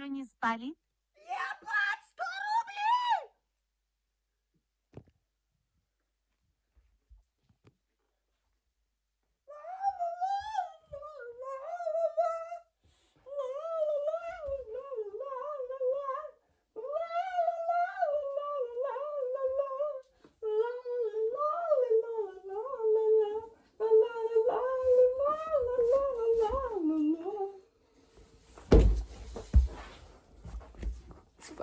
вечера не спали?